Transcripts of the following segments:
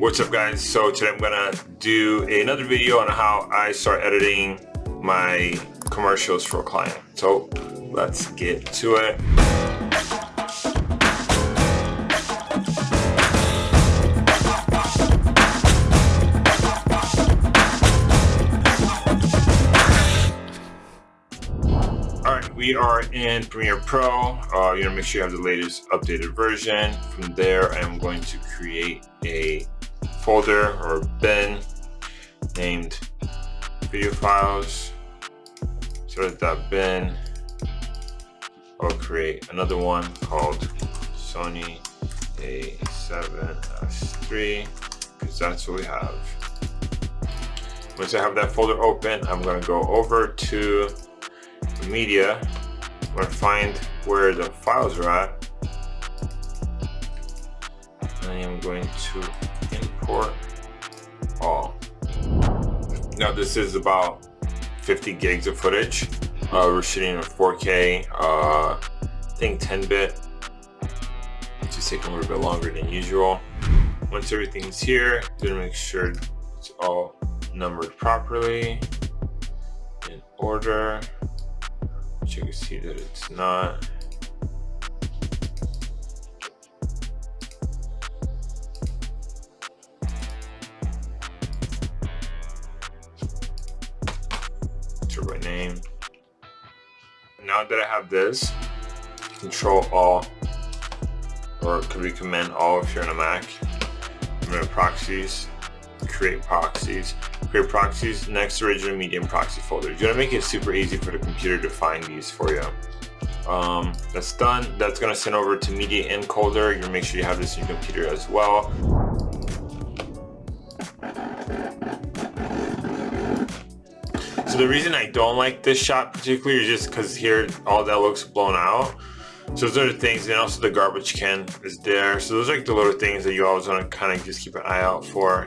What's up guys? So today I'm gonna do another video on how I start editing my commercials for a client. So let's get to it. All right, we are in Premiere Pro. Uh, you to make sure you have the latest updated version. From there, I'm going to create a folder or bin named video files. So that bin, I'll create another one called Sony A7S3 because that's what we have. Once I have that folder open, I'm going to go over to media, I'm to find where the files are at. And I am going to import all. Now this is about 50 gigs of footage. Uh, we're shooting in 4K, uh, I think 10 bit. It's just taking a little bit longer than usual. Once everything's here, gonna make sure it's all numbered properly in order which you can see that it's not. Turbo name. Now that I have this, control all, or could be command all if you're on a Mac. I'm going to proxies, create proxies create proxies next original medium proxy folder. You want to make it super easy for the computer to find these for you. Um, that's done. That's going to send over to media encoder. You're going to make sure you have this in your computer as well. The reason I don't like this shot particularly is just because here all that looks blown out. So those are the things, and also the garbage can is there. So those are like the little things that you always want to kind of just keep an eye out for.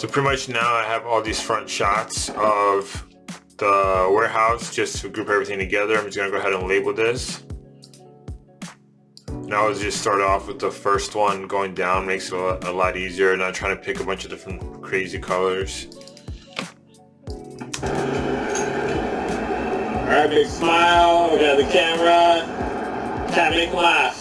So pretty much now I have all these front shots of the warehouse just to group everything together. I'm just gonna go ahead and label this. Now I'll just start off with the first one going down, makes it a lot easier, not trying to pick a bunch of different crazy colors. All right, big smile, we got the camera, can't make laugh.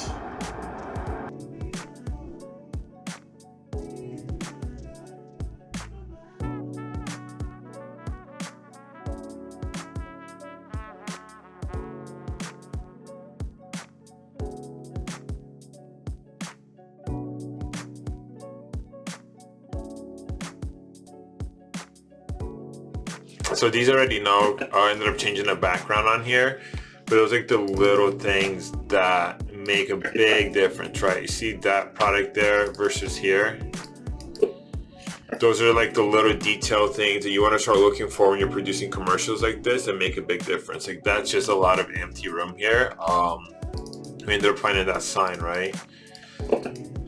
So these already know, I ended up changing the background on here, but those like the little things that make a big difference, right? You see that product there versus here? Those are like the little detail things that you want to start looking for when you're producing commercials like this and make a big difference. Like that's just a lot of empty room here. Um, I mean, they're planting that sign, right?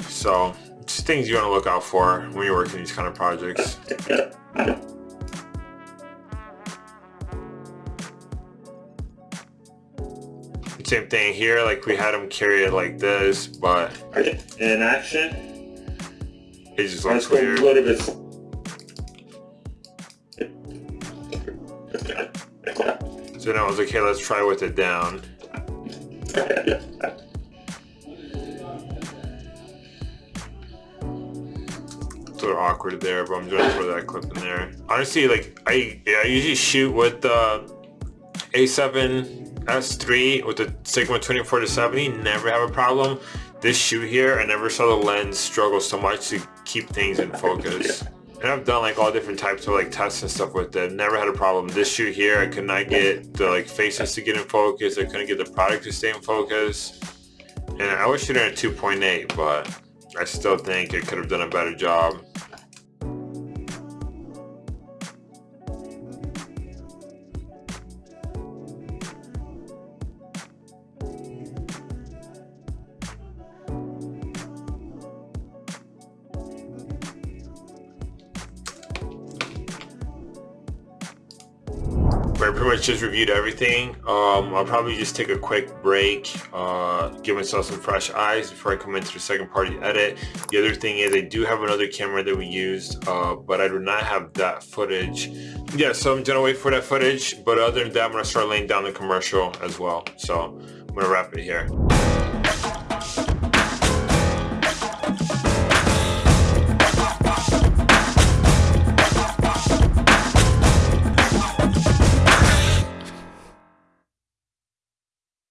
So just things you want to look out for when you're working these kind of projects. Same thing here, like we had him carry it like this, but in action, it just looks Let's weird. A little bit. So now I was like, hey, let's try with it down. It's a little awkward there, but I'm just gonna throw that clip in there. Honestly, like I, yeah, I usually shoot with the A7 S3 with the Sigma 24 to 70 never have a problem. This shoe here, I never saw the lens struggle so much to keep things in focus. And I've done like all different types of like tests and stuff with it. Never had a problem. This shoe here, I could not get the like faces to get in focus. I couldn't get the product to stay in focus. And I was shooting at 2.8, but I still think it could have done a better job. Pretty much just reviewed everything. Um, I'll probably just take a quick break, uh, give myself some fresh eyes before I come into the second party edit. The other thing is I do have another camera that we used, uh, but I do not have that footage. Yeah, so I'm gonna wait for that footage, but other than that, I'm gonna start laying down the commercial as well. So I'm gonna wrap it here.